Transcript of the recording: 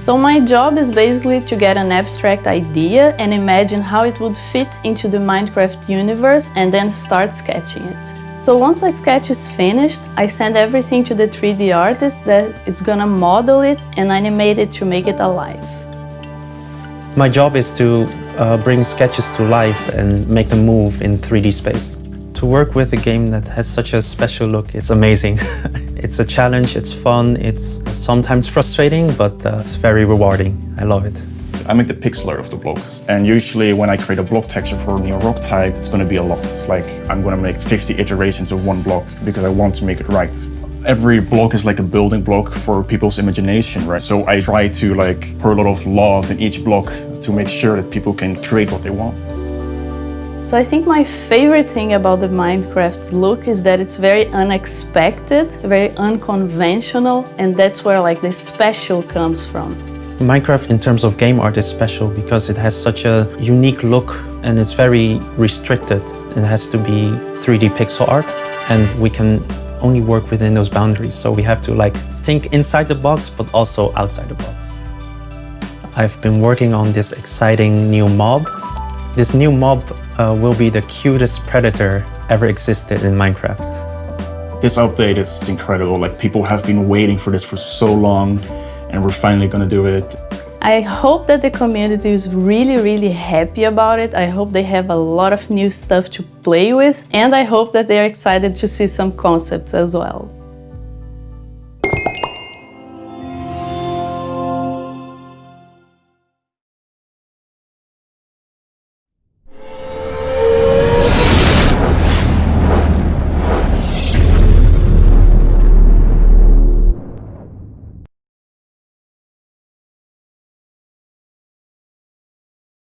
So my job is basically to get an abstract idea and imagine how it would fit into the Minecraft universe and then start sketching it. So once my sketch is finished, I send everything to the 3D artist that it's gonna model it and animate it to make it alive. My job is to uh, bring sketches to life and make them move in 3D space. To work with a game that has such a special look, it's amazing. it's a challenge, it's fun, it's sometimes frustrating, but uh, it's very rewarding. I love it. I make the pixel art of the block. And usually when I create a block texture for a new rock type, it's going to be a lot. Like I'm going to make 50 iterations of one block because I want to make it right. Every block is like a building block for people's imagination, right? So I try to like pour a lot of love in each block to make sure that people can create what they want. So I think my favorite thing about the Minecraft look is that it's very unexpected, very unconventional, and that's where like the special comes from. Minecraft in terms of game art is special because it has such a unique look and it's very restricted. It has to be 3D pixel art and we can only work within those boundaries. So we have to like think inside the box, but also outside the box. I've been working on this exciting new mob. This new mob uh, will be the cutest predator ever existed in Minecraft. This update is incredible. Like people have been waiting for this for so long and we're finally gonna do it. I hope that the community is really, really happy about it. I hope they have a lot of new stuff to play with and I hope that they're excited to see some concepts as well.